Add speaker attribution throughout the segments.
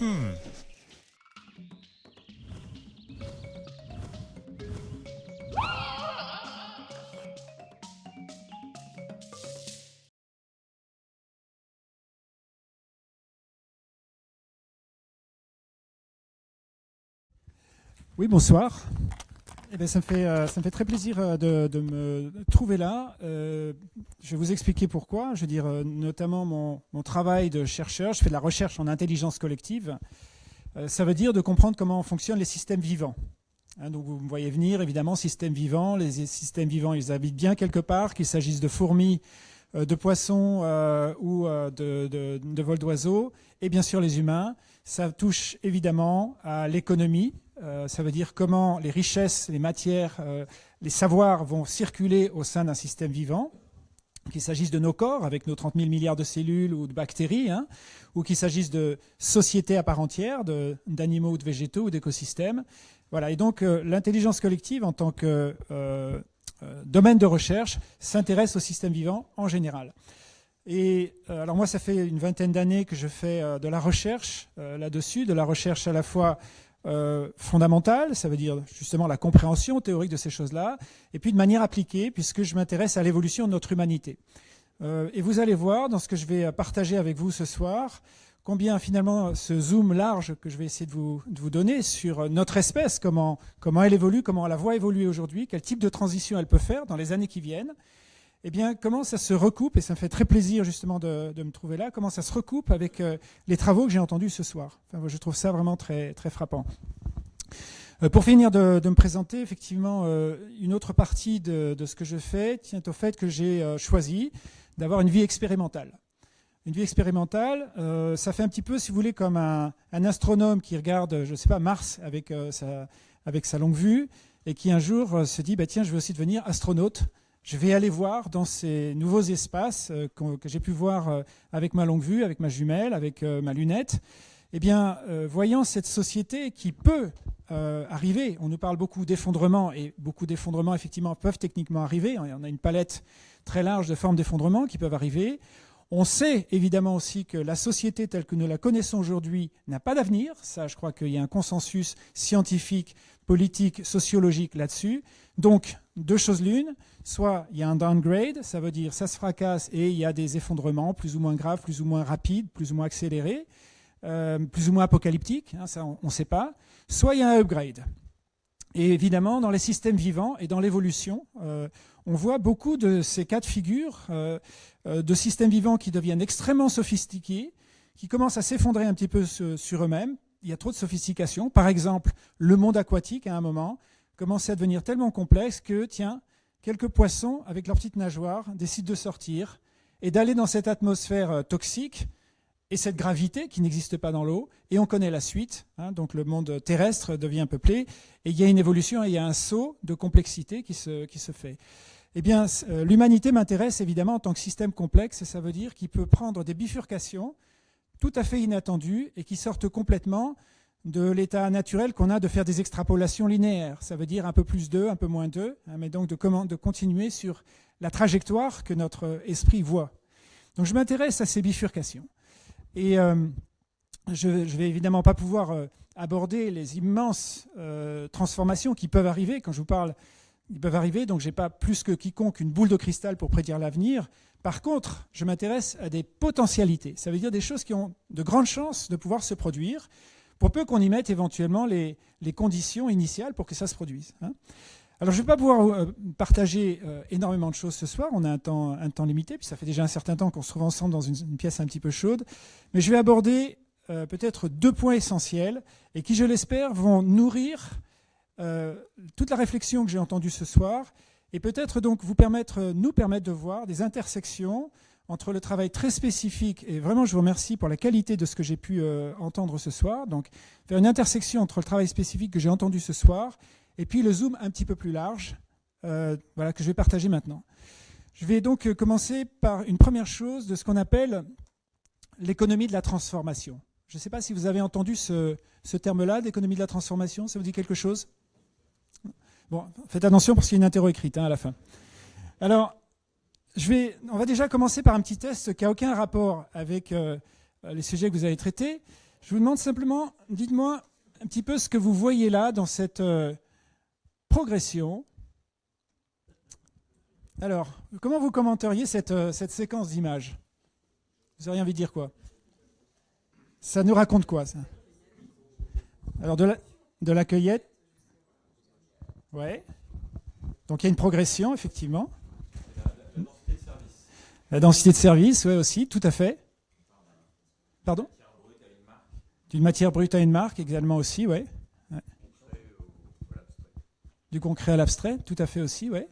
Speaker 1: Hmm.
Speaker 2: Oui, bonsoir. Eh bien, ça, me fait, euh, ça me fait très plaisir euh, de, me trouver là. Euh, je vais vous expliquer pourquoi. Je veux dire, notamment mon, travail de chercheur. Je fais de la recherche en intelligence collective. Ça veut dire de comprendre comment fonctionnent les systèmes vivants. Hein, donc vous me voyez venir, évidemment, systèmes vivants. Les systèmes vivants, ils habitent bien quelque part, qu'il s'agisse de fourmis, de poissons ou de, de, de vols d'oiseaux, et bien sûr les humains. Ça touche évidemment à l'économie. Euh, ça veut dire comment les richesses, les matières, euh, les savoirs vont circuler au sein d'un système vivant, qu'il s'agisse de nos corps avec nos 30 000 milliards de cellules ou de bactéries, hein, ou qu'il s'agisse de sociétés à part entière, d'animaux ou de végétaux ou d'écosystèmes. Voilà. Et donc euh, l'intelligence collective en tant que domaine de recherche s'intéresse au système vivant en général. Et alors moi, ça fait une vingtaine d'années que je fais de la recherche là-dessus, de la recherche à la fois euh, fondamentale, ça veut dire justement la compréhension théorique de ces choses-là, et puis de manière appliquée, puisque je m'intéresse à l'évolution de notre humanité. Euh, et vous allez voir dans ce que je vais partager avec vous ce soir, combien finalement ce zoom large que je vais essayer de vous, donner sur notre espèce, comment, comment elle évolue, comment la voit évoluer aujourd'hui, quel type de transition elle peut faire dans les années qui viennent, eh bien, comment ça se recoupe, et ça me fait très plaisir justement de, me trouver là, comment ça se recoupe avec euh, les travaux que j'ai entendus ce soir? Je trouve ça vraiment très, très frappant. Euh, pour finir de, me présenter, effectivement, euh, une autre partie de, ce que je fais tient au fait que j'ai choisi d'avoir une vie expérimentale. Une vie expérimentale, ça fait un petit peu, si vous voulez, comme un, astronome qui regarde, je ne sais pas, Mars avec, sa, longue vue, et qui un jour se dit, bah, tiens, je vais aussi devenir astronaute. Je vais aller voir dans ces nouveaux espaces euh, que j'ai pu voir euh, avec ma longue vue, avec ma jumelle, avec euh, ma lunette. Eh bien, voyant cette société qui peut arriver, on nous parle beaucoup d'effondrement, et beaucoup d'effondrements, effectivement, peuvent techniquement arriver. On a une palette très large de formes d'effondrement qui peuvent arriver. On sait évidemment aussi que la société telle que nous la connaissons aujourd'hui n'a pas d'avenir. Ça, je crois qu'il y a un consensus scientifique, politique, sociologique là-dessus. Donc, deux choses l'une. Soit il y a un downgrade, ça veut dire ça se fracasse et il y a des effondrements plus ou moins graves, plus ou moins rapides, plus ou moins accélérés, euh, plus ou moins apocalyptiques, hein, ça on ne sait pas. Soit il y a un upgrade. Et évidemment, dans les systèmes vivants et dans l'évolution, euh, on voit beaucoup de ces cas de figure euh, de systèmes vivants qui deviennent extrêmement sophistiqués, qui commencent à s'effondrer un petit peu sur eux-mêmes. Il y a trop de sophistication. Par exemple, le monde aquatique, à un moment, commençait à devenir tellement complexe que, tiens, quelques poissons, avec leurs petites nageoires, décident de sortir et d'aller dans cette atmosphère euh, toxique et cette gravité qui n'existe pas dans l'eau. Et on connaît la suite. hein, donc le monde terrestre devient peuplé. Et il y a une évolution et il y a un saut de complexité qui se, qui se fait. Eh bien, euh, l'humanité m'intéresse évidemment en tant que système complexe, ça veut dire qu'il peut prendre des bifurcations tout à fait inattendues et qui sortent complètement de l'état naturel qu'on a de faire des extrapolations linéaires. Ça veut dire un peu plus 2, un peu moins 2, hein, mais donc de, continuer sur la trajectoire que notre esprit voit. Donc je m'intéresse à ces bifurcations. Et euh, je ne vais évidemment pas pouvoir euh, aborder les immenses euh, transformations qui peuvent arriver. Quand je vous parle, ils peuvent arriver, donc je n'ai pas plus que quiconque une boule de cristal pour prédire l'avenir. Par contre, je m'intéresse à des potentialités. Ça veut dire des choses qui ont de grandes chances de pouvoir se produire, pour peu qu'on y mette éventuellement les, conditions initiales pour que ça se produise. hein. Alors, je ne vais pas pouvoir euh, partager euh, énormément de choses ce soir. On a un temps, un temps limité, puis ça fait déjà un certain temps qu'on se trouve ensemble dans une, pièce un petit peu chaude. Mais je vais aborder euh, peut-être deux points essentiels et qui, je l'espère, vont nourrir toute la réflexion que j'ai entendue ce soir et peut-être donc vous permettre, nous permettre de voir des intersections entre le travail très spécifique, et vraiment je vous remercie pour la qualité de ce que j'ai pu euh, entendre ce soir, donc faire une intersection entre le travail spécifique que j'ai entendu ce soir et puis le zoom un petit peu plus large, euh, voilà, que je vais partager maintenant. Je vais donc euh, commencer par une première chose de ce qu'on appelle l'économie de la transformation. Je ne sais pas si vous avez entendu ce, terme-là, d'économie de la transformation, ça vous dit quelque chose? Bon, faites attention parce qu'il y a une interro écrite hein, à la fin. Alors, on va déjà commencer par un petit test qui n'a aucun rapport avec euh, les sujets que vous avez traités. Je vous demande simplement, dites-moi un petit peu ce que vous voyez là dans cette euh, progression. Alors, comment vous commenteriez cette, euh, séquence d'images? Vous auriez envie de dire quoi? Ça nous raconte quoi, ça? Alors, de la, de la cueillette? Ouais. Donc, il y a une progression, effectivement. La densité de service, oui, aussi, tout à fait. Pardon? D'une matière brute à une marque, également aussi, oui. Du concret à l'abstrait, tout à fait aussi, oui.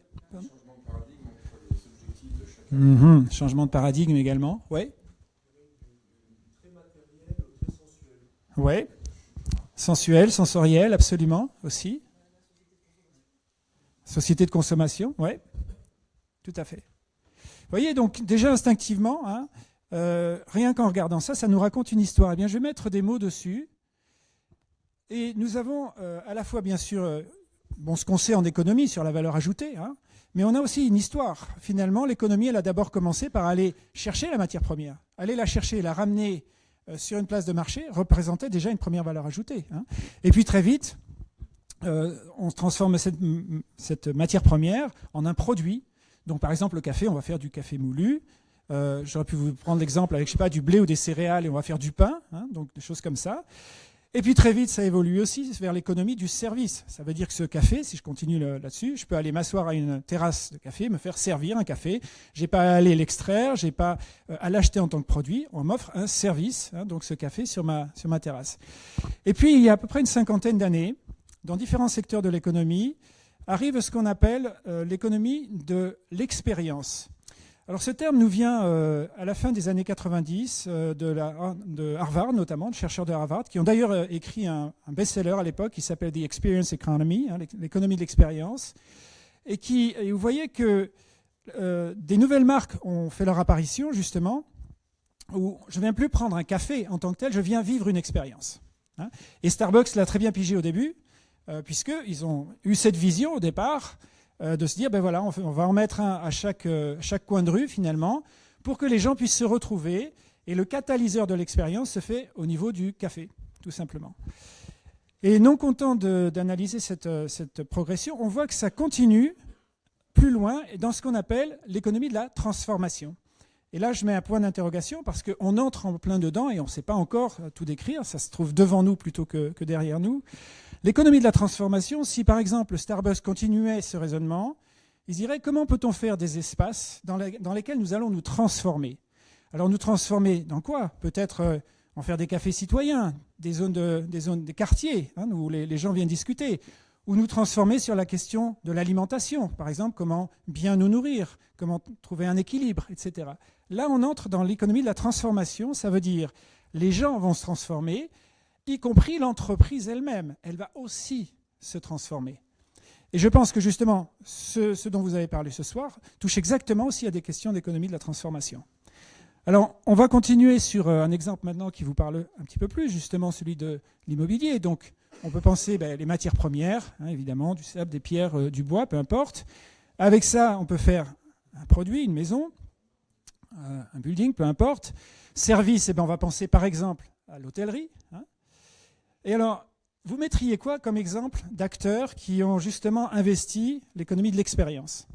Speaker 2: Mhm. Changement de paradigme également, oui. Oui. Sensuel, sensoriel, absolument, aussi. Société de consommation, oui. Tout à fait. Voyez, donc déjà instinctivement, hein, euh, rien qu'en regardant ça, ça nous raconte une histoire. Eh bien, je vais mettre des mots dessus. Et nous avons euh, à la fois, bien sûr, euh, ce qu'on sait en économie sur la valeur ajoutée, hein, mais on a aussi une histoire. Finalement, l'économie, elle a d'abord commencé par aller chercher la matière première. Aller la chercher, la ramener sur une place de marché représentait déjà une première valeur ajoutée. Hein. Et puis très vite, on transforme cette matière première en un produit donc par exemple le café, on va faire du café moulu. Euh, j'aurais pu vous prendre l'exemple avec pas du blé ou des céréales et on va faire du pain, hein, donc des choses comme ça. Et puis très vite, ça évolue aussi vers l'économie du service. Ça veut dire que ce café, si je continue là-dessus, je peux aller m'asseoir à une terrasse de café, me faire servir un café. J'ai pas à aller l'extraire, j'ai pas euh, à l'acheter en tant que produit. On m'offre un service, hein, donc ce café sur ma sur ma terrasse. Et puis il y a à peu près une cinquantaine d'années, dans différents secteurs de l'économie, arrive ce qu'on appelle euh, l'économie de l'expérience. Alors ce terme nous vient euh, à la fin des années 90 euh, de, Harvard notamment, de chercheurs de Harvard, qui ont d'ailleurs écrit un, best-seller à l'époque qui s'appelle The Experience Economy, hein, l'économie de l'expérience, et qui, vous voyez que des nouvelles marques ont fait leur apparition justement, où je ne viens plus prendre un café en tant que tel, je viens vivre une expérience. Hein. Et Starbucks l'a très bien pigé au début, puisqu'ils ont eu cette vision au départ euh, de se dire, ben voilà, on, va en mettre un à chaque, euh, chaque coin de rue finalement, pour que les gens puissent se retrouver. Et le catalyseur de l'expérience se fait au niveau du café, tout simplement. Et non content d'analyser cette, cette, progression, on voit que ça continue plus loin dans ce qu'on appelle l'économie de la transformation. Et là, je mets un point d'interrogation parce qu'on entre en plein dedans et on ne sait pas encore tout décrire. Ça se trouve devant nous plutôt que derrière nous. L'économie de la transformation, si par exemple Starbucks continuait ce raisonnement, ils diraient comment peut-on faire des espaces dans, lesquels nous allons nous transformer? Alors nous transformer dans quoi? Peut-être euh, en faire des cafés citoyens, des zones, des, quartiers hein, où les, gens viennent discuter, ou nous transformer sur la question de l'alimentation, par exemple comment bien nous nourrir, comment trouver un équilibre, etc. Là, on entre dans l'économie de la transformation, ça veut dire les gens vont se transformer, y compris l'entreprise elle-même. Elle va aussi se transformer. Et je pense que justement, ce, dont vous avez parlé ce soir touche exactement aussi à des questions d'économie de la transformation. Alors, on va continuer sur euh, un exemple maintenant qui vous parle un petit peu plus, justement celui de l'immobilier. Donc, on peut penser ben, les matières premières, hein, évidemment, du sable, des pierres, euh, du bois, peu importe. Avec ça, on peut faire un produit, une maison, euh, un building, peu importe. Service, eh ben, on va penser par exemple à l'hôtellerie. Hein. Et alors, vous mettriez quoi comme exemple d'acteurs qui ont justement investi l'économie de l'expérience?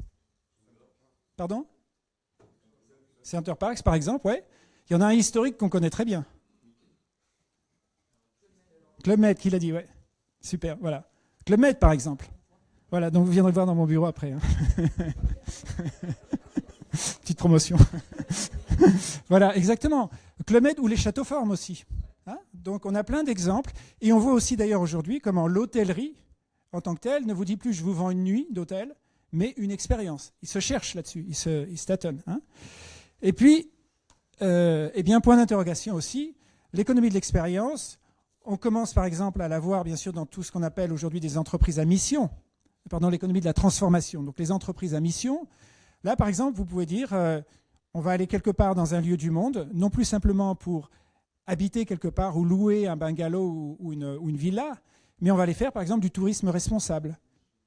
Speaker 2: Pardon? Center Parks, par exemple, ouais. Il y en a un historique qu'on connaît très bien. Club Med, qui l'a dit, ouais. Super, voilà. Club Med, par exemple. Voilà, donc vous viendrez voir dans mon bureau après. Hein. Petite promotion. voilà, exactement. Club Med ou les châteaux formes aussi. Hein? Donc on a plein d'exemples. Et on voit aussi d'ailleurs aujourd'hui comment l'hôtellerie, en tant que telle, ne vous dit plus je vous vends une nuit d'hôtel, mais une expérience. Ils se cherchent là-dessus, ils se, tâtonnent. Hein. Et puis, euh, eh bien, point d'interrogation aussi, l'économie de l'expérience, on commence par exemple à la voir bien sûr dans tout ce qu'on appelle aujourd'hui des entreprises à mission, pardon, l'économie de la transformation. Donc les entreprises à mission, là par exemple, vous pouvez dire, euh, on va aller quelque part dans un lieu du monde, non plus simplement pour habiter quelque part ou louer un bungalow ou une, villa, mais on va aller faire par exemple du tourisme responsable.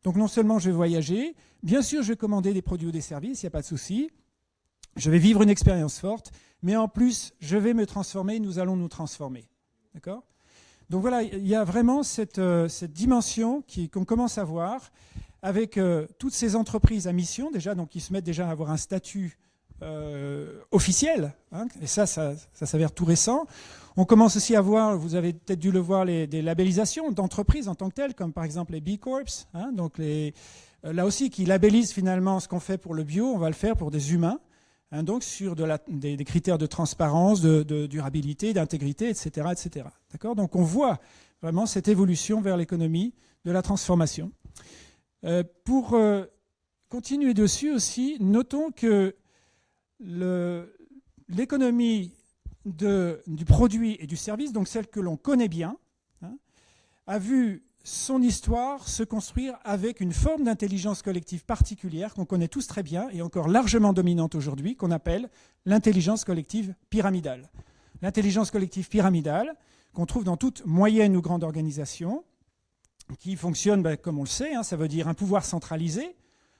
Speaker 2: Donc non seulement je vais voyager, bien sûr je vais commander des produits ou des services, il n'y a pas de souci, je vais vivre une expérience forte, mais en plus je vais me transformer, nous allons nous transformer. D'accord? Donc voilà, il y a vraiment cette, euh, cette dimension qu'on commence à voir avec euh, toutes ces entreprises à mission, déjà, donc qui se mettent déjà à avoir un statut euh, officiel, hein, et ça, ça, s'avère tout récent. On commence aussi à voir, vous avez peut-être dû le voir, les, des labellisations d'entreprises en tant que telles, comme par exemple les B Corps, hein, donc les, là aussi qui labellisent finalement ce qu'on fait pour le bio, on va le faire pour des humains. Hein, donc sur des, critères de transparence, de, durabilité, d'intégrité, etc. etc. Donc on voit vraiment cette évolution vers l'économie de la transformation. Euh, pour euh, continuer dessus aussi, notons que l'économie du produit et du service, donc celle que l'on connaît bien, hein, a vu son histoire se construire avec une forme d'intelligence collective particulière qu'on connaît tous très bien et encore largement dominante aujourd'hui, qu'on appelle l'intelligence collective pyramidale. L'intelligence collective pyramidale, qu'on trouve dans toute moyenne ou grande organisation, qui fonctionne, ben, comme on le sait, hein, ça veut dire un pouvoir centralisé,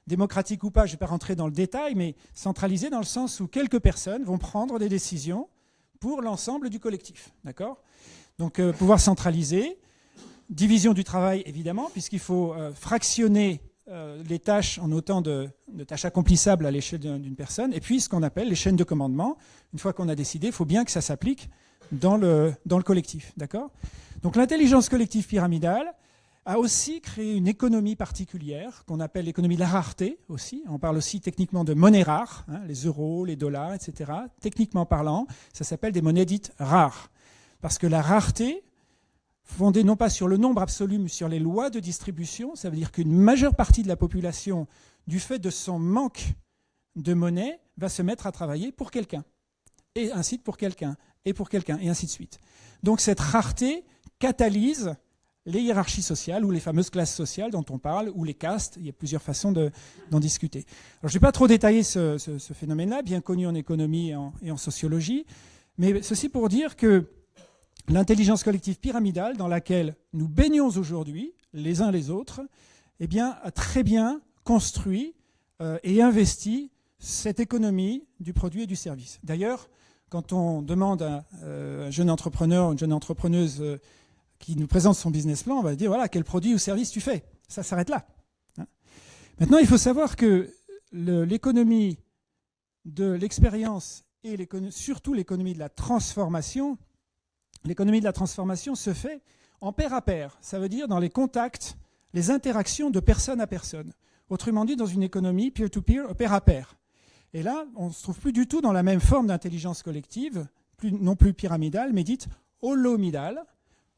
Speaker 2: démocratique ou pas, je ne vais pas rentrer dans le détail, mais centralisé dans le sens où quelques personnes vont prendre des décisions pour l'ensemble du collectif. D'accord? Donc, euh, pouvoir centralisé, Division du travail, évidemment, puisqu'il faut euh, fractionner euh, les tâches en autant de, tâches accomplissables à l'échelle d'une personne, et puis ce qu'on appelle les chaînes de commandement. Une fois qu'on a décidé, il faut bien que ça s'applique dans le, dans le collectif. D'accord? Donc l'intelligence collective pyramidale a aussi créé une économie particulière qu'on appelle l'économie de la rareté aussi. On parle aussi techniquement de monnaie rare, hein, les euros, les dollars, etc. Techniquement parlant, ça s'appelle des monnaies dites rares. Parce que la rareté, fondée non pas sur le nombre absolu, mais sur les lois de distribution. Ça veut dire qu'une majeure partie de la population, du fait de son manque de monnaie, va se mettre à travailler pour quelqu'un. Et ainsi pour quelqu'un, et pour quelqu'un, et ainsi de suite. Donc cette rareté catalyse les hiérarchies sociales ou les fameuses classes sociales dont on parle, ou les castes. Il y a plusieurs façons d'en discuter. Alors, je ne vais pas trop détailler ce, phénomène-là, bien connu en économie et en, sociologie, mais ceci pour dire que l'intelligence collective pyramidale dans laquelle nous baignons aujourd'hui, les uns les autres, eh bien, a très bien construit euh, et investi cette économie du produit et du service. D'ailleurs, quand on demande à euh, un jeune entrepreneur ou une jeune entrepreneuse euh, qui nous présente son business plan, on va dire, voilà, quel produit ou service tu fais Ça s'arrête là. Hein. Maintenant, il faut savoir que l'économie de l'expérience et surtout l'économie de la transformation l'économie de la transformation se fait en pair à pair. Ça veut dire dans les contacts, les interactions de personne à personne. Autrement dit, dans une économie peer-to-peer, pair à pair. Et là, on ne se trouve plus du tout dans la même forme d'intelligence collective, non plus pyramidale, mais dite holomidale.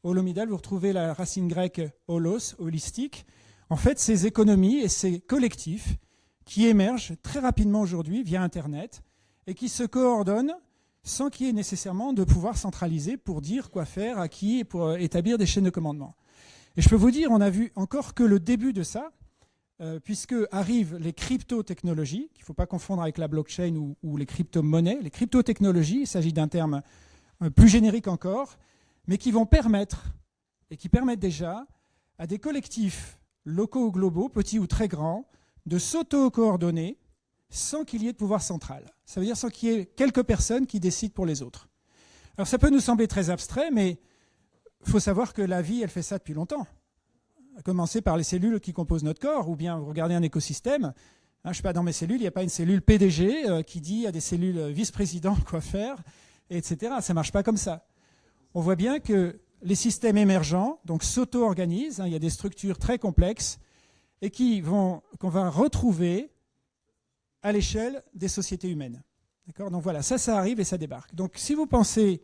Speaker 2: Holomidale, vous retrouvez la racine grecque holos, holistique. En fait, ces économies et ces collectifs qui émergent très rapidement aujourd'hui via Internet et qui se coordonnent sans qu'il y ait nécessairement de pouvoir centralisé pour dire quoi faire, à qui, et pour euh, établir des chaînes de commandement. Et je peux vous dire, on a vu encore que le début de ça, euh, puisque arrivent les crypto-technologies, qu'il ne faut pas confondre avec la blockchain ou, les crypto-monnaies. Les crypto-technologies, il s'agit d'un terme euh, plus générique encore, mais qui vont permettre, et qui permettent déjà, à des collectifs locaux ou globaux, petits ou très grands, de s'auto-coordonner sans qu'il y ait de pouvoir central. Ça veut dire sans qu'il y ait quelques personnes qui décident pour les autres. Alors ça peut nous sembler très abstrait, mais il faut savoir que la vie, elle fait ça depuis longtemps. À commencer par les cellules qui composent notre corps, ou bien vous regardez un écosystème. Hein, je ne sais pas, dans mes cellules, il n'y a pas une cellule PDG euh, qui dit à des cellules vice-présidents quoi faire, etc. Ça ne marche pas comme ça. On voit bien que les systèmes émergents donc s'auto-organisent. Hein, il y a des structures très complexes et qu'on va retrouver à l'échelle des sociétés humaines. Donc voilà, ça, ça arrive et ça débarque. Donc si vous pensez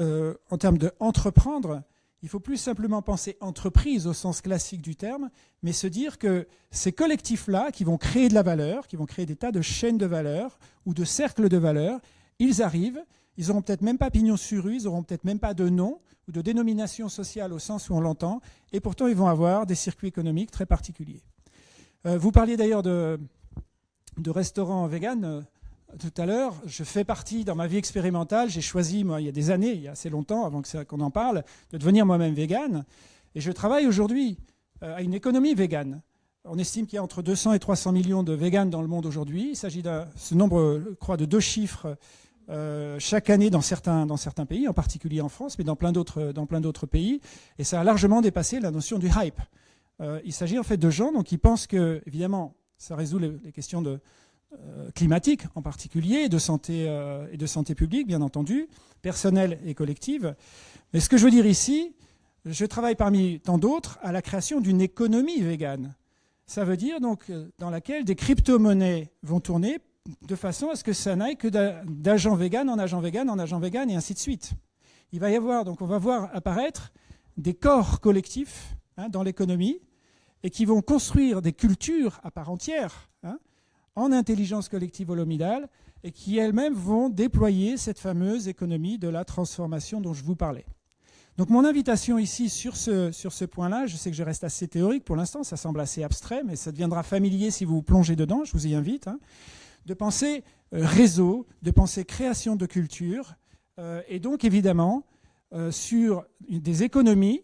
Speaker 2: euh, en termes d'entreprendre, il faut plus simplement penser entreprise au sens classique du terme, mais se dire que ces collectifs-là, qui vont créer de la valeur, qui vont créer des tas de chaînes de valeur ou de cercles de valeur, ils arrivent, ils n'auront peut-être même pas pignon sur rue, ils n'auront peut-être même pas de nom ou de dénomination sociale au sens où on l'entend, et pourtant ils vont avoir des circuits économiques très particuliers. Euh, vous parliez d'ailleurs de, de restaurant vegan euh, tout à l'heure. Je fais partie, dans ma vie expérimentale, j'ai choisi, moi, il y a des années, il y a assez longtemps, avant qu'on en parle, de devenir moi-même vegan. Et je travaille aujourd'hui euh, à une économie végane. On estime qu'il y a entre 200 et 300 millions de véganes dans le monde aujourd'hui. Il s'agit de ce nombre, crois, de deux chiffres euh, chaque année dans certains, dans certains pays, en particulier en France, mais dans plein d'autres pays, et ça a largement dépassé la notion du hype. Euh, il s'agit en fait de gens donc, qui pensent que, évidemment, ça résout les, questions de, euh, climatiques en particulier, de, santé, et de santé publique, bien entendu, personnelle et collective. Mais ce que je veux dire ici, je travaille parmi tant d'autres à la création d'une économie végane. Ça veut dire donc dans laquelle des crypto-monnaies vont tourner de façon à ce que ça n'aille que d'agent vegan en agent vegan en agent vegan et ainsi de suite. Il va y avoir, donc on va voir apparaître des corps collectifs hein, dans l'économie et qui vont construire des cultures à part entière hein, en intelligence collective holomidale et qui elles-mêmes vont déployer cette fameuse économie de la transformation dont je vous parlais. Donc mon invitation ici sur ce, sur ce point-là, je sais que je reste assez théorique pour l'instant, ça semble assez abstrait, mais ça deviendra familier si vous vous plongez dedans, je vous y invite. Hein de penser euh, réseau, de penser création de culture, euh, et donc évidemment euh, sur des économies,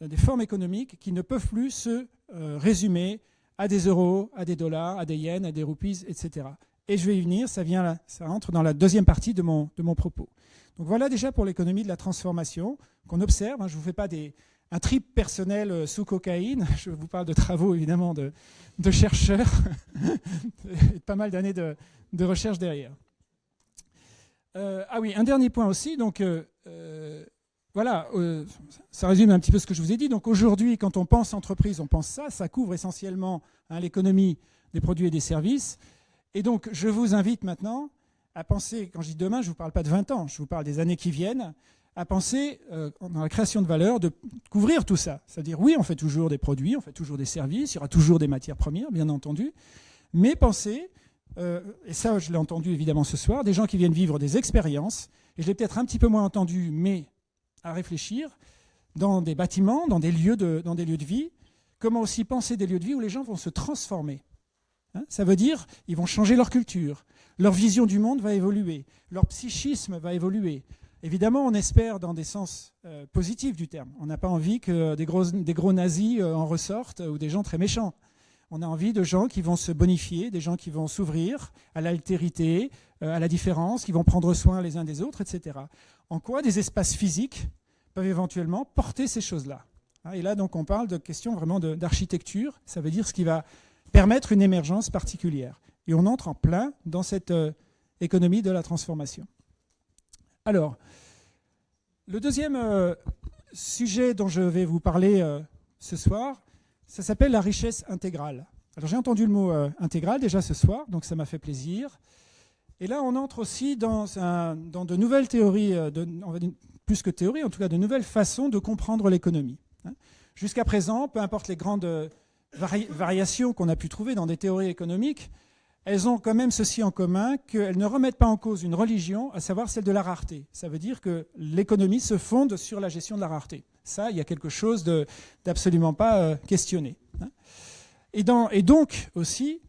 Speaker 2: des formes économiques qui ne peuvent plus se résumer à des euros, à des dollars, à des yens, à des roupies, etc. Et je vais y venir, ça, vient rentre dans la deuxième partie de mon, de mon propos. Donc voilà déjà pour l'économie de la transformation qu'on observe. Hein. je ne vous fais pas des, un trip personnel sous cocaïne, je vous parle de travaux évidemment de, chercheurs pas mal d'années de, recherche derrière. Euh, ah oui, un dernier point aussi. Donc, euh, euh, voilà, ça résume un petit peu ce que je vous ai dit. Donc aujourd'hui, quand on pense entreprise, on pense ça. Ça couvre essentiellement hein, l'économie des produits et des services. Et donc, je vous invite maintenant à penser, quand je dis demain, je ne vous parle pas de 20 ans, je vous parle des années qui viennent, à penser, euh, dans la création de valeur, de couvrir tout ça. C'est-à-dire, oui, on fait toujours des produits, on fait toujours des services, il y aura toujours des matières premières, bien entendu, mais penser, euh, et ça je l'ai entendu évidemment ce soir, des gens qui viennent vivre des expériences, et je l'ai peut-être un petit peu moins entendu, mais à réfléchir, dans des bâtiments, dans des lieux de, lieux de vie, comment aussi penser des lieux de vie où les gens vont se transformer. Hein ça veut dire, ils vont changer leur culture, leur vision du monde va évoluer, leur psychisme va évoluer, Évidemment, on espère dans des sens euh, positifs du terme. On n'a pas envie que des gros, nazis euh, en ressortent ou des gens très méchants. On a envie de gens qui vont se bonifier, des gens qui vont s'ouvrir à l'altérité, euh, à la différence, qui vont prendre soin les uns des autres, etc. En quoi des espaces physiques peuvent éventuellement porter ces choses-là? Et là, donc, on parle de questions vraiment d'architecture. Ça veut dire ce qui va permettre une émergence particulière. Et on entre en plein dans cette économie de la transformation. Alors, le deuxième euh, sujet dont je vais vous parler euh, ce soir, ça s'appelle la richesse intégrale. Alors j'ai entendu le mot euh, intégral déjà ce soir, donc ça m'a fait plaisir. Et là, on entre aussi dans, de nouvelles théories, plus que théories, en tout cas de nouvelles façons de comprendre l'économie. Hein. Jusqu'à présent, peu importe les grandes variations qu'on a pu trouver dans des théories économiques, elles ont quand même ceci en commun qu'elles ne remettent pas en cause une religion, à savoir celle de la rareté. Ça veut dire que l'économie se fonde sur la gestion de la rareté. Ça, il y a quelque chose d'absolument pas euh, questionné. Hein. Et, donc aussi,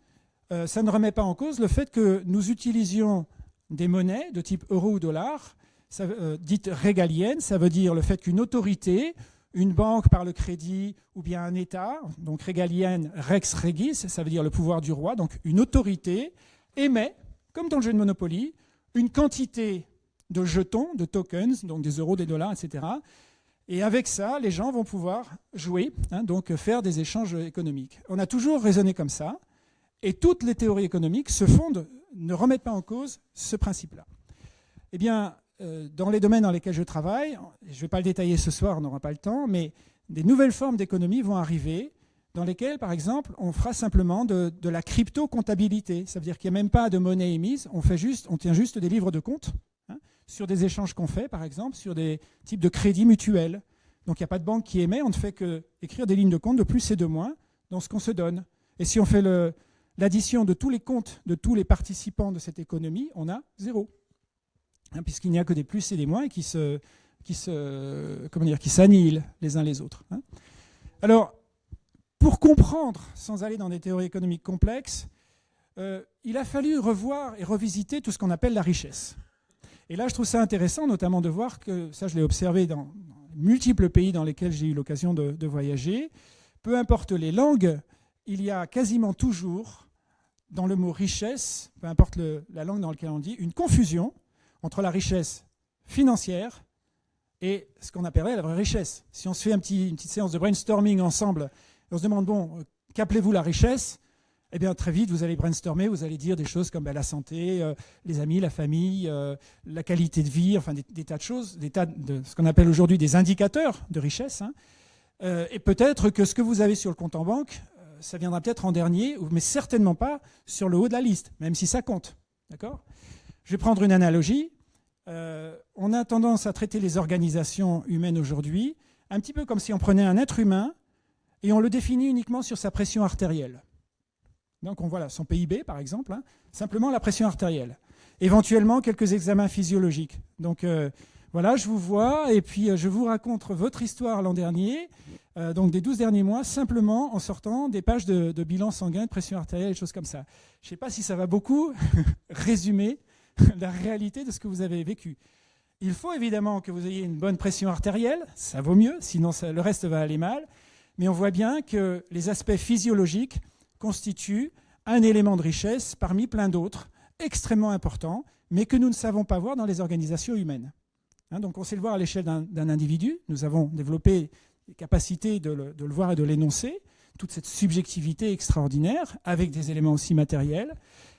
Speaker 2: euh, ça ne remet pas en cause le fait que nous utilisions des monnaies de type euro ou dollar, euh, dites régaliennes, ça veut dire le fait qu'une autorité une banque par le crédit ou bien un État, donc régalienne, rex regis, ça veut dire le pouvoir du roi, donc une autorité, émet, comme dans le jeu de Monopoly, une quantité de jetons, de tokens, donc des euros, des dollars, etc. Et avec ça, les gens vont pouvoir jouer, hein, donc faire des échanges économiques. On a toujours raisonné comme ça, et toutes les théories économiques se fondent, ne remettent pas en cause ce principe-là. Eh bien, dans les domaines dans lesquels je travaille, je ne vais pas le détailler ce soir, on n'aura pas le temps, mais des nouvelles formes d'économie vont arriver dans lesquelles, par exemple, on fera simplement de, la crypto-comptabilité. Ça veut dire qu'il n'y a même pas de monnaie émise, on, fait juste, on tient juste des livres de compte hein, sur des échanges qu'on fait, par exemple, sur des types de crédits mutuels. Donc il n'y a pas de banque qui émet, on ne fait que écrire des lignes de compte de plus et de moins dans ce qu'on se donne. Et si on fait l'addition de tous les comptes de tous les participants de cette économie, on a zéro. Hein, puisqu'il n'y a que des plus et des moins qui se, qui se, comment dire, qui s'annihilent les uns les autres. Hein. Alors, pour comprendre, sans aller dans des théories économiques complexes, euh, il a fallu revoir et revisiter tout ce qu'on appelle la richesse. Et là, je trouve ça intéressant, notamment de voir que, ça je l'ai observé dans, multiples pays dans lesquels j'ai eu l'occasion de, voyager, peu importe les langues, il y a quasiment toujours, dans le mot richesse, peu importe la langue dans laquelle on dit, une confusion entre la richesse financière et ce qu'on appellerait la vraie richesse. Si on se fait une petite séance de brainstorming ensemble, on se demande, bon, qu'appelez-vous la richesse? Eh bien, très vite, vous allez brainstormer, vous allez dire des choses comme ben, la santé, euh, les amis, la famille, euh, la qualité de vie, enfin des, tas de choses, des tas de ce qu'on appelle aujourd'hui des indicateurs de richesse. Hein. Euh, et peut-être que ce que vous avez sur le compte en banque, ça viendra peut-être en dernier, mais certainement pas sur le haut de la liste, même si ça compte. D'accord? Je vais prendre une analogie. On a tendance à traiter les organisations humaines aujourd'hui un petit peu comme si on prenait un être humain et on le définit uniquement sur sa pression artérielle. Donc on voit son PIB par exemple, hein. simplement la pression artérielle. Éventuellement quelques examens physiologiques. Donc euh, voilà, je vous vois et puis euh, je vous raconte votre histoire l'an dernier, euh, donc des 12 derniers mois, simplement en sortant des pages de, bilan sanguin, de pression artérielle et choses comme ça. Je ne sais pas si ça va beaucoup résumer la réalité de ce que vous avez vécu. Il faut évidemment que vous ayez une bonne pression artérielle, ça vaut mieux, sinon le reste va aller mal. Mais on voit bien que les aspects physiologiques constitue un élément de richesse parmi plein d'autres, extrêmement important, mais que nous ne savons pas voir dans les organisations humaines. Hein, donc on sait le voir à l'échelle d'un individu, nous avons développé les capacités de le voir et de l'énoncer, toute cette subjectivité extraordinaire, avec des éléments aussi matériels,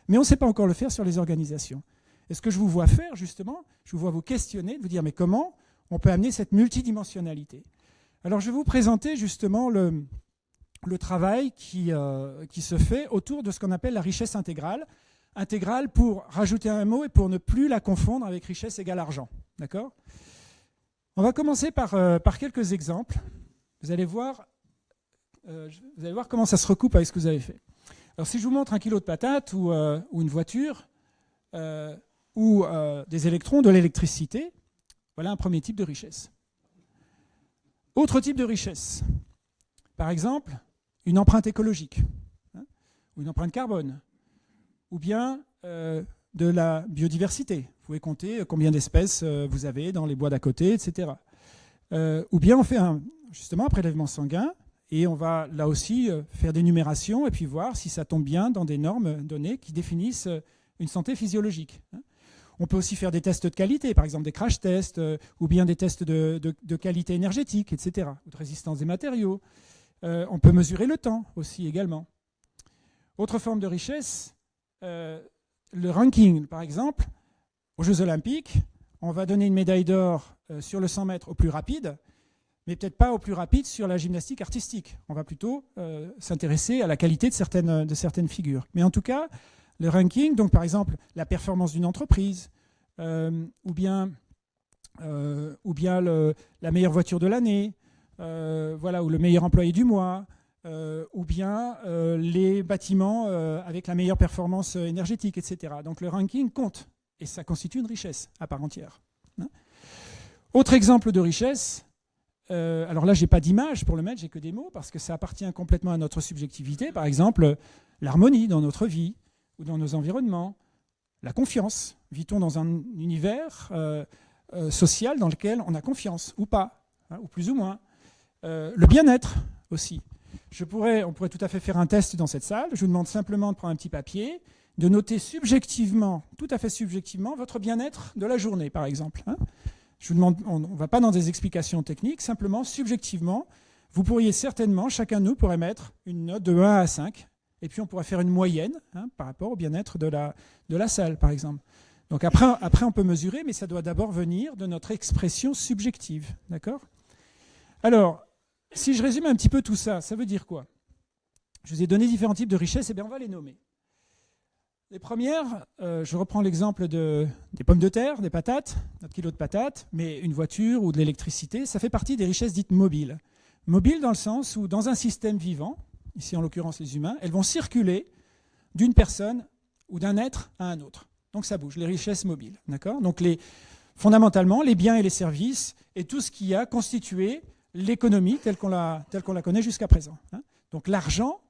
Speaker 2: mais on ne sait pas encore le faire sur les organisations. Et ce que je vous vois faire, justement, je vous vois vous questionner, de vous dire, mais comment on peut amener cette multidimensionnalité? Alors je vais vous présenter justement le, travail qui, euh, qui, se fait autour de ce qu'on appelle la richesse intégrale. Intégrale pour rajouter un mot et pour ne plus la confondre avec richesse égale argent. D'accord? On va commencer par, euh, par quelques exemples. Vous allez, voir, euh, vous allez voir comment ça se recoupe avec ce que vous avez fait. Alors si je vous montre un kilo de patates ou une voiture ou des électrons, de l'électricité, voilà un premier type de richesse. Autre type de richesse. Par exemple, une empreinte écologique, hein, ou une empreinte carbone, ou bien euh, de la biodiversité. Vous pouvez compter combien d'espèces euh, vous avez dans les bois d'à côté, etc. Euh, ou bien on fait un, justement un prélèvement sanguin et on va là aussi faire des numérations et puis voir si ça tombe bien dans des normes données qui définissent une santé physiologique. Hein. On peut aussi faire des tests de qualité, par exemple des crash tests, ou bien des tests de, qualité énergétique, etc., de résistance des matériaux. Euh, on peut mesurer le temps aussi également. Autre forme de richesse, euh, le ranking, par exemple, aux Jeux Olympiques, on va donner une médaille d'or euh, sur le 100 mètres au plus rapide, mais peut-être pas au plus rapide sur la gymnastique artistique. On va plutôt s'intéresser à la qualité de certaines, de certaines figures. Mais en tout cas, le ranking, donc par exemple la performance d'une entreprise, ou bien, ou bien la meilleure voiture de l'année, euh, voilà, ou le meilleur employé du mois, euh, ou bien euh, les bâtiments avec la meilleure performance énergétique, etc. Donc le ranking compte, et ça constitue une richesse à part entière. Hein. Autre exemple de richesse, alors là, je n'ai pas d'image pour le mettre, j'ai que des mots, parce que ça appartient complètement à notre subjectivité. Par exemple, l'harmonie dans notre vie ou dans nos environnements, la confiance. Vit-on dans un univers social dans lequel on a confiance ou pas, hein, ou plus ou moins euh, le bien-être aussi. Je pourrais, on pourrait tout à fait faire un test dans cette salle. Je vous demande simplement de prendre un petit papier, de noter subjectivement, tout à fait subjectivement, votre bien-être de la journée, par exemple. Hein. Je vous demande, on ne va pas dans des explications techniques, simplement subjectivement, vous pourriez certainement, chacun de nous pourrait mettre une note de 1 à 5, et puis on pourrait faire une moyenne hein, par rapport au bien-être de la, de la salle, par exemple. Donc après, après, on peut mesurer, mais ça doit d'abord venir de notre expression subjective. D'accord? Alors, si je résume un petit peu tout ça, ça veut dire quoi? Je vous ai donné différents types de richesses, et bien on va les nommer. Les premières, euh, je reprends l'exemple de, des pommes de terre, des patates, notre kilo de patates, mais une voiture ou de l'électricité, ça fait partie des richesses dites mobiles. Mobiles dans le sens où dans un système vivant, ici en l'occurrence les humains, elles vont circuler d'une personne ou d'un être à un autre. Donc ça bouge, les richesses mobiles. Donc les, fondamentalement, les biens et les services et tout ce qui a constitué l'économie telle qu'on la, la, connaît jusqu'à présent. Hein. Donc l'argent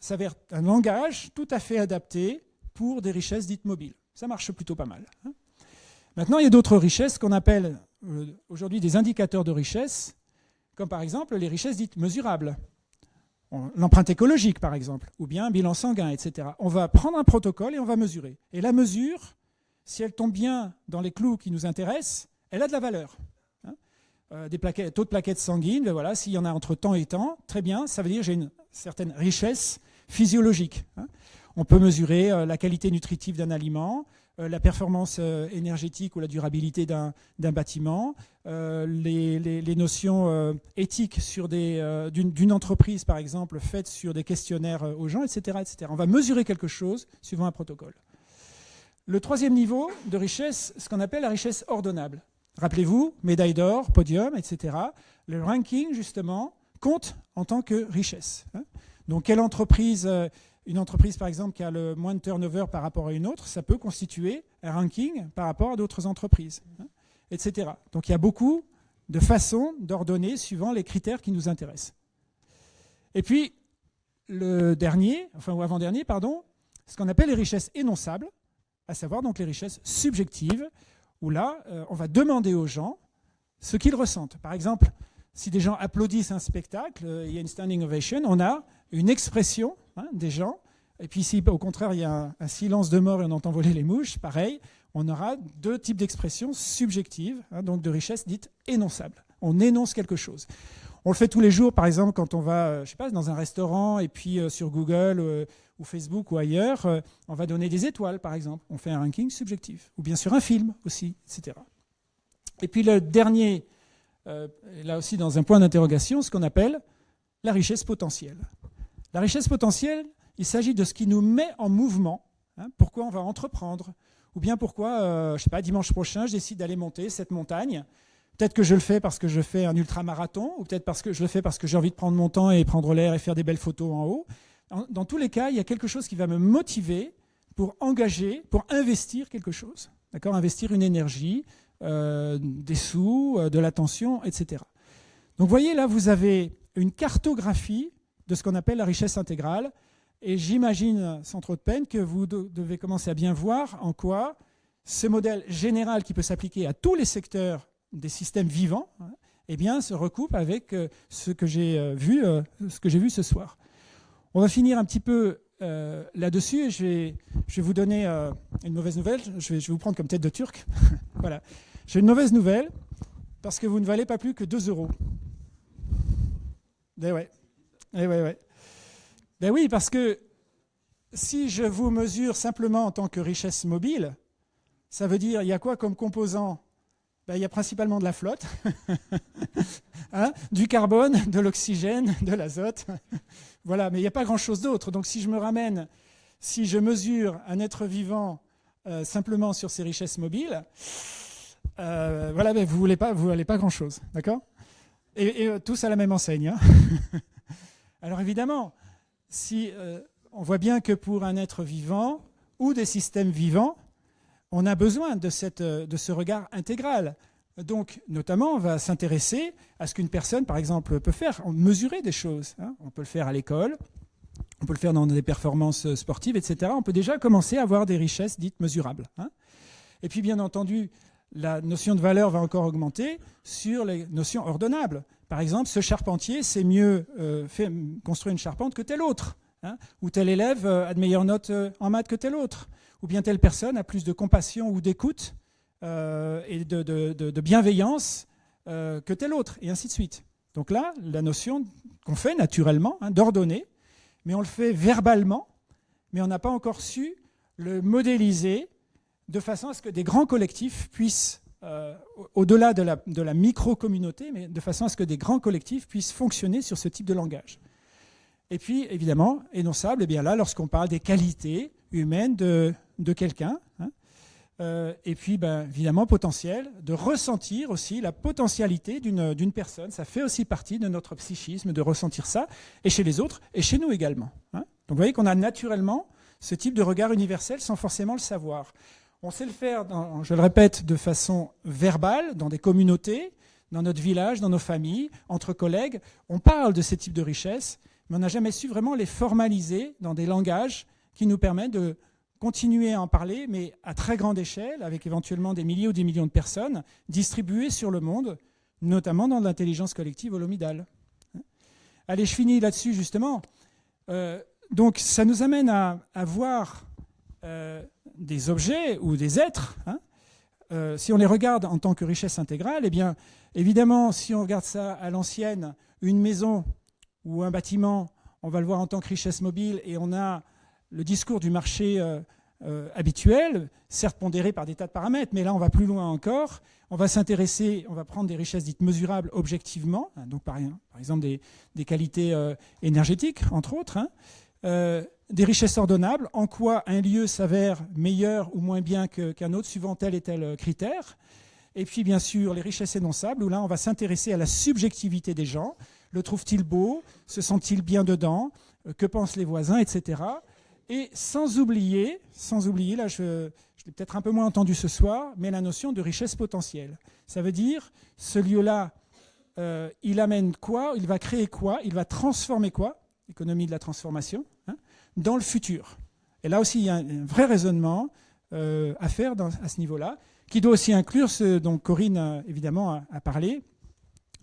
Speaker 2: s'avère un langage tout à fait adapté pour des richesses dites mobiles. Ça marche plutôt pas mal. Hein. Maintenant, il y a d'autres richesses qu'on appelle euh, aujourd'hui des indicateurs de richesse, comme par exemple les richesses dites mesurables. L'empreinte écologique, par exemple, ou bien un bilan sanguin, etc. On va prendre un protocole et on va mesurer. Et la mesure, si elle tombe bien dans les clous qui nous intéressent, elle a de la valeur. Hein. Euh, des taux de plaquettes sanguines, ben voilà, s'il y en a entre temps et temps, très bien, ça veut dire que j'ai une certaine richesse physiologique. Hein. On peut mesurer euh, la qualité nutritive d'un aliment, la performance énergétique ou la durabilité d'un bâtiment, les, notions éthiques d'une entreprise, par exemple, faites sur des questionnaires aux gens, etc., etc. On va mesurer quelque chose suivant un protocole. Le troisième niveau de richesse, ce qu'on appelle la richesse ordonnable. Rappelez-vous, médaille d'or, podium, etc. Le ranking, justement, compte en tant que richesse. Hein. Donc, quelle entreprise, euh, une entreprise par exemple qui a le moins de turnover par rapport à une autre, ça peut constituer un ranking par rapport à d'autres entreprises, hein, etc. Donc, il y a beaucoup de façons d'ordonner suivant les critères qui nous intéressent. Et puis, le dernier, enfin, ou avant-dernier, pardon, ce qu'on appelle les richesses énonçables, à savoir donc les richesses subjectives, où là, euh, on va demander aux gens ce qu'ils ressentent. Par exemple, si des gens applaudissent un spectacle, euh, il y a une standing ovation, on a une expression hein, des gens. Et puis si au contraire il y a un, silence de mort et on entend voler les mouches, pareil, on aura deux types d'expressions subjectives, hein, donc de richesse dite énonçable. On énonce quelque chose. On le fait tous les jours, par exemple, quand on va, euh, je sais dans un restaurant et puis sur Google ou Facebook ou ailleurs, euh, on va donner des étoiles, par exemple. On fait un ranking subjectif. Ou bien sûr un film aussi, etc. Et puis le dernier, euh, là aussi dans un point d'interrogation, ce qu'on appelle la richesse potentielle. La richesse potentielle, il s'agit de ce qui nous met en mouvement. Hein, pourquoi on va entreprendre Ou bien pourquoi, euh, je sais pas, dimanche prochain, je décide d'aller monter cette montagne. Peut-être que je le fais parce que je fais un ultramarathon, ou peut-être parce que je le fais parce que j'ai envie de prendre mon temps et prendre l'air et faire des belles photos en haut. Dans tous les cas, il y a quelque chose qui va me motiver pour engager, pour investir quelque chose. D'accord Investir une énergie, euh, des sous, euh, de l'attention, etc. Donc vous voyez, là, vous avez une cartographie de ce qu'on appelle la richesse intégrale. Et j'imagine, sans trop de peine, que vous devez commencer à bien voir en quoi ce modèle général qui peut s'appliquer à tous les secteurs des systèmes vivants hein, eh bien, se recoupe avec euh, ce que j'ai vu, ce que j'ai vu ce soir. On va finir un petit peu euh, là-dessus et je vais, vous donner euh, une mauvaise nouvelle. Je vais, vous prendre comme tête de turc. voilà. J'ai une mauvaise nouvelle parce que vous ne valez pas plus que 2 euros. Eh ouais. Eh. Ben oui, parce que si je vous mesure simplement en tant que richesse mobile, ça veut dire il y a quoi comme composant? Ben, Il y a principalement de la flotte, hein, du carbone, de l'oxygène, de l'azote. Voilà, mais il n'y a pas grand-chose d'autre. Donc si je me ramène, si je mesure un être vivant euh, simplement sur ses richesses mobiles, euh, mais vous voulez pas, vous n'allez pas grand-chose, d'accord? Et, euh, tous à la même enseigne. Hein. Alors évidemment, si on voit bien que pour un être vivant ou des systèmes vivants, on a besoin de, cette, de ce regard intégral. Donc, notamment, on va s'intéresser à ce qu'une personne, par exemple, peut faire, mesurer des choses. Hein. On peut le faire à l'école, on peut le faire dans des performances sportives, etc. On peut déjà commencer à avoir des richesses dites mesurables. Hein. Et puis, bien entendu, la notion de valeur va encore augmenter sur les notions ordonnables. Par exemple, ce charpentier sait mieux euh, construire une charpente que tel autre. Hein. ou tel élève a de meilleures notes euh, en maths que tel autre. Ou bien telle personne a plus de compassion ou d'écoute euh, et de, bienveillance euh, que tel autre, et ainsi de suite. Donc là, la notion qu'on fait naturellement, hein, d'ordonner, mais on le fait verbalement, mais on n'a pas encore su le modéliser de façon à ce que des grands collectifs puissent, euh, au-delà de la, micro-communauté, mais de façon à ce que des grands collectifs puissent fonctionner sur ce type de langage. Et puis, évidemment, énonçable, eh bien là, lorsqu'on parle des qualités humaines de, de quelqu'un, hein, euh, et puis, ben, évidemment, potentiel, de ressentir aussi la potentialité d'une personne. Ça fait aussi partie de notre psychisme de ressentir ça, et chez les autres, et chez nous également. Hein. Donc vous voyez qu'on a naturellement ce type de regard universel sans forcément le savoir. On sait le faire, je le répète, de façon verbale, dans des communautés, dans notre village, dans nos familles, entre collègues. On parle de ces types de richesses, mais on n'a jamais su vraiment les formaliser dans des langages qui nous permettent de continuer à en parler, mais à très grande échelle, avec éventuellement des milliers ou des millions de personnes, distribuées sur le monde, notamment dans l'intelligence collective holomidale. Allez, je finis là-dessus justement. Euh, donc ça nous amène à, voir euh, des objets ou des êtres, hein, euh, si on les regarde en tant que richesse intégrale, eh bien, évidemment, si on regarde ça à l'ancienne, une maison ou un bâtiment, on va le voir en tant que richesse mobile et on a le discours du marché euh, euh, habituel, certes pondéré par des tas de paramètres, mais là on va plus loin encore. On va s'intéresser, on va prendre des richesses dites mesurables objectivement, hein, donc par, exemple des, qualités énergétiques, entre autres, hein, des richesses ordonnables, en quoi un lieu s'avère meilleur ou moins bien qu'un autre, suivant tel et tel critère. Et puis, bien sûr, les richesses énonçables, où là, on va s'intéresser à la subjectivité des gens. Le trouvent-ils beau? Se sentent-ils bien dedans? Euh, Que pensent les voisins? Etc. Et sans oublier, sans oublier, là, je, l'ai peut-être un peu moins entendu ce soir, mais la notion de richesse potentielle. Ça veut dire, ce lieu-là, euh, il amène quoi? Il va créer quoi? Il va transformer quoi? Économie de la transformation, hein, dans le futur. Et là aussi, il y a un, vrai raisonnement euh, à faire à ce niveau-là qui doit aussi inclure ce dont Corinne, évidemment, a, parlé.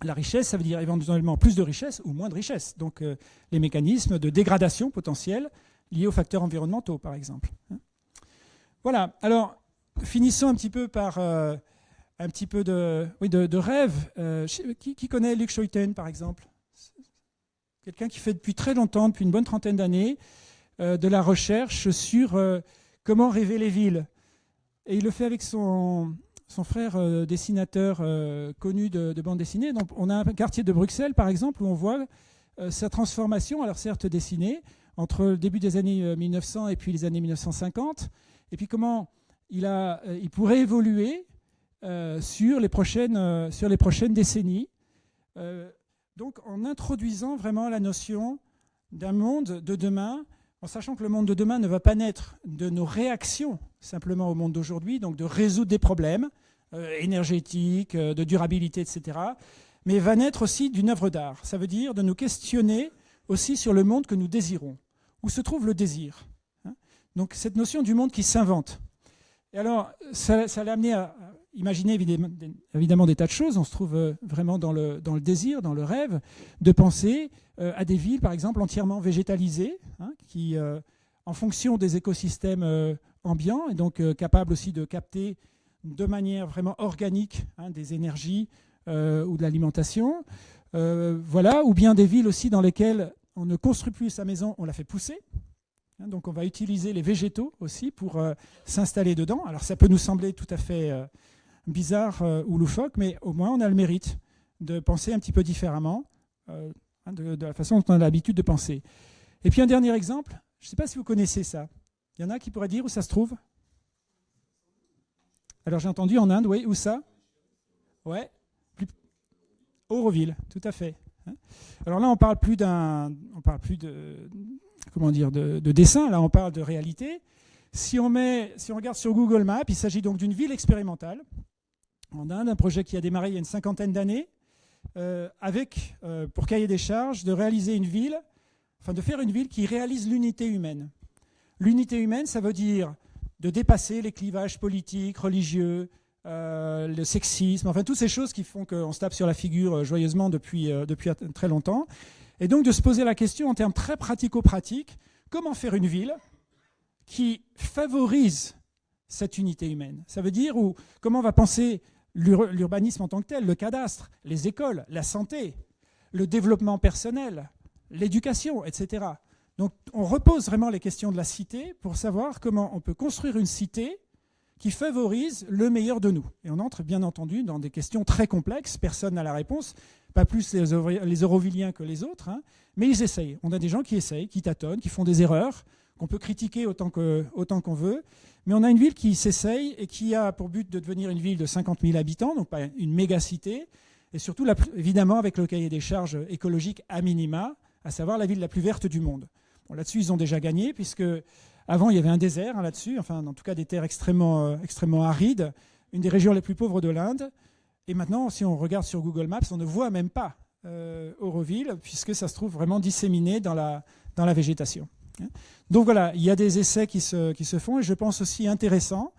Speaker 2: La richesse, ça veut dire éventuellement plus de richesse ou moins de richesse. Donc euh, les mécanismes de dégradation potentielle liés aux facteurs environnementaux, par exemple. Hein. Voilà. Alors, finissons un petit peu par euh, un petit peu de, oui, de, rêve. Euh, qui, qui, connaît Luc Schoiten, par exemple? Quelqu'un qui fait depuis très longtemps, depuis une bonne trentaine d'années, de la recherche sur comment rêver les villes. Et il le fait avec son, son frère euh, dessinateur euh, connu de, bande dessinée. Donc, on a un quartier de Bruxelles, par exemple, où on voit euh, sa transformation, alors certes dessinée, entre le début des années 1900 et puis les années 1950, et puis comment il, a, il pourrait évoluer sur, les prochaines, sur les prochaines décennies. donc, en introduisant vraiment la notion d'un monde de demain en sachant que le monde de demain ne va pas naître de nos réactions simplement au monde d'aujourd'hui, donc de résoudre des problèmes euh, énergétiques, euh, de durabilité, etc., mais va naître aussi d'une œuvre d'art. Ça veut dire de nous questionner aussi sur le monde que nous désirons. Où se trouve le désir hein? Donc cette notion du monde qui s'invente. Et alors, ça, ça l'a amené à, imaginer évidemment, des tas de choses. On se trouve euh, vraiment dans le, désir, dans le rêve, de penser euh, à des villes, par exemple, entièrement végétalisées, hein, qui, euh, en fonction des écosystèmes ambiants, et donc capables aussi de capter de manière vraiment organique hein, des énergies ou de l'alimentation. voilà, ou bien des villes aussi dans lesquelles on ne construit plus sa maison, on la fait pousser. Hein, donc on va utiliser les végétaux aussi pour s'installer dedans. Alors ça peut nous sembler tout à fait bizarre euh, ou loufoque, mais au moins on a le mérite de penser un petit peu différemment euh, hein, de, la façon dont on a l'habitude de penser. Et puis un dernier exemple, je ne sais pas si vous connaissez ça. Il y en a qui pourraient dire où ça se trouve Alors j'ai entendu en Inde, oui, où ça? Ouais. Auroville, tout à fait. Hein. Alors là, on parle plus d'un, on parle plus de, comment dire, de, de, dessin. Là, on parle de réalité. Si on met, si on regarde sur Google Maps, il s'agit donc d'une ville expérimentale en Inde, un projet qui a démarré il y a une cinquantaine d'années, euh, avec, euh, pour cahier des charges, de réaliser une ville, enfin de faire une ville qui réalise l'unité humaine. L'unité humaine, ça veut dire de dépasser les clivages politiques, religieux, euh, le sexisme, enfin toutes ces choses qui font qu'on se tape sur la figure joyeusement depuis, depuis très longtemps. Et donc de se poser la question en termes très pratico-pratiques, comment faire une ville qui favorise cette unité humaine? Ça veut dire ou comment on va penser l'urbanisme en tant que tel, le cadastre, les écoles, la santé, le développement personnel, l'éducation, etc. Donc on repose vraiment les questions de la cité pour savoir comment on peut construire une cité qui favorise le meilleur de nous. Et on entre bien entendu dans des questions très complexes, personne n'a la réponse, pas plus les, Euroviliens que les autres, hein. mais ils essayent. On a des gens qui essayent, qui tâtonnent, qui font des erreurs, qu'on peut critiquer autant qu'on autant qu'on veut, mais on a une ville qui s'essaye et qui a pour but de devenir une ville de 50 000 habitants, donc pas une méga cité, et surtout évidemment avec le cahier des charges écologiques à minima, à savoir la ville la plus verte du monde. Là-dessus, ils ont déjà gagné, puisque avant, il y avait un désert hein, là-dessus, enfin, en tout cas des terres extrêmement, euh, extrêmement arides, une des régions les plus pauvres de l'Inde. Et maintenant, si on regarde sur Google Maps, on ne voit même pas euh, Auroville, puisque ça se trouve vraiment disséminé dans la végétation. Donc voilà, il y a des essais qui se, qui se font et je pense aussi intéressant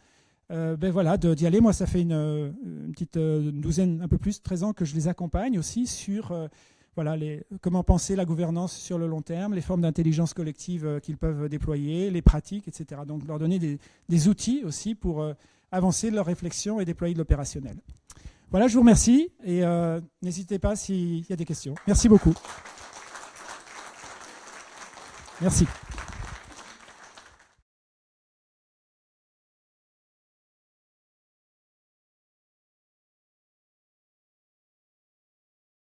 Speaker 2: euh, ben voilà, d'y aller. Moi, ça fait une, petite euh, douzaine, un peu plus, 13 ans que je les accompagne aussi sur euh, voilà, comment penser la gouvernance sur le long terme, les formes d'intelligence collective qu'ils peuvent déployer, les pratiques, etc. Donc leur donner des, outils aussi pour avancer leur réflexion et déployer de l'opérationnel. Voilà, je vous remercie et n'hésitez pas s'il y a des questions. Merci beaucoup. Merci.